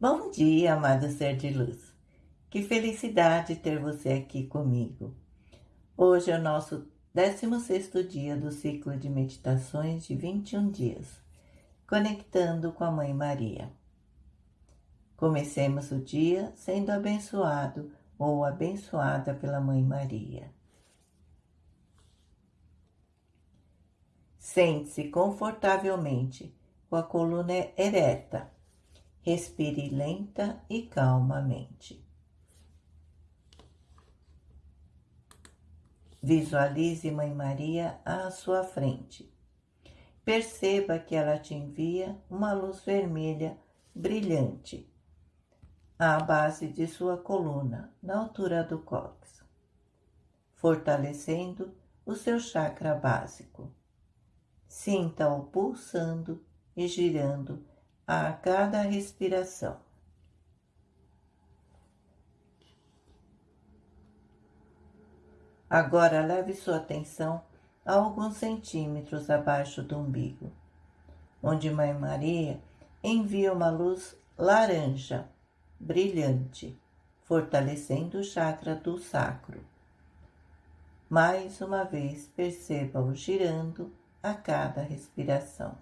Bom dia, amado ser de luz. Que felicidade ter você aqui comigo. Hoje é o nosso 16º dia do ciclo de meditações de 21 dias, conectando com a Mãe Maria. Comecemos o dia sendo abençoado ou abençoada pela Mãe Maria. Sente-se confortavelmente, com a coluna ereta Respire lenta e calmamente. Visualize Mãe Maria à sua frente. Perceba que ela te envia uma luz vermelha brilhante à base de sua coluna, na altura do cóccix, fortalecendo o seu chakra básico. Sinta-o pulsando e girando a cada respiração. Agora leve sua atenção a alguns centímetros abaixo do umbigo, onde Mãe Maria envia uma luz laranja, brilhante, fortalecendo o chakra do sacro. Mais uma vez, perceba-o girando a cada respiração.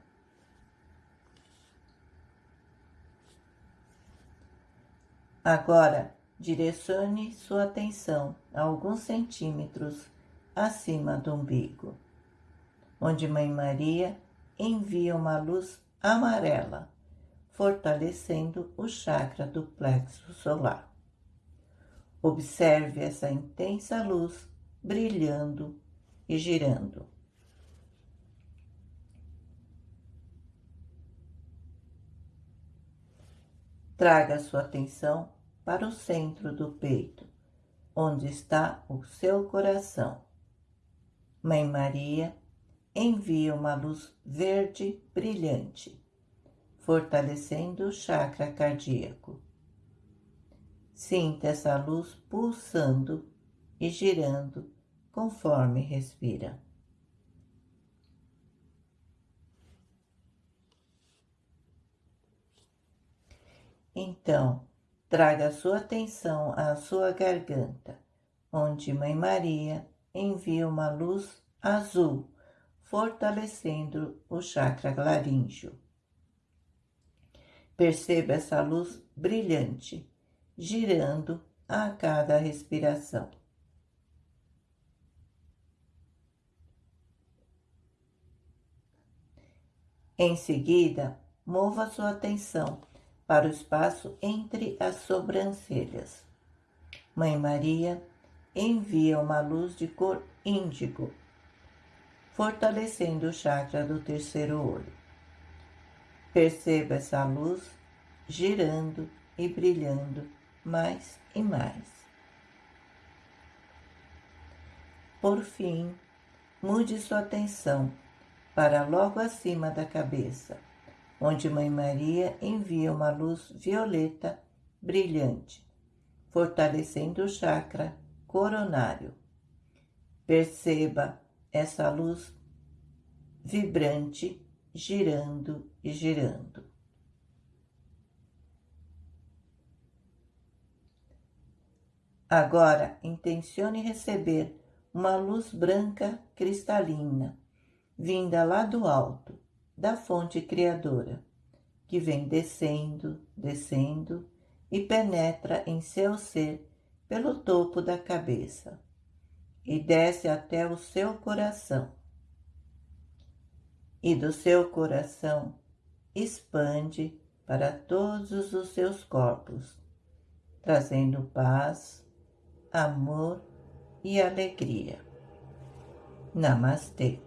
Agora, direcione sua atenção a alguns centímetros acima do umbigo, onde Mãe Maria envia uma luz amarela, fortalecendo o chakra do plexo solar. Observe essa intensa luz brilhando e girando. Traga sua atenção para o centro do peito, onde está o seu coração. Mãe Maria envia uma luz verde brilhante, fortalecendo o chakra cardíaco. Sinta essa luz pulsando e girando conforme respira. Então, Traga sua atenção à sua garganta, onde Mãe Maria envia uma luz azul, fortalecendo o chakra laríngeo. Perceba essa luz brilhante, girando a cada respiração. Em seguida, mova sua atenção para o espaço entre as sobrancelhas. Mãe Maria envia uma luz de cor índigo, fortalecendo o chakra do terceiro olho. Perceba essa luz girando e brilhando mais e mais. Por fim, mude sua atenção para logo acima da cabeça onde Mãe Maria envia uma luz violeta brilhante, fortalecendo o chakra coronário. Perceba essa luz vibrante girando e girando. Agora, intencione receber uma luz branca cristalina, vinda lá do alto, da fonte criadora, que vem descendo, descendo e penetra em seu ser pelo topo da cabeça e desce até o seu coração. E do seu coração expande para todos os seus corpos, trazendo paz, amor e alegria. Namastê.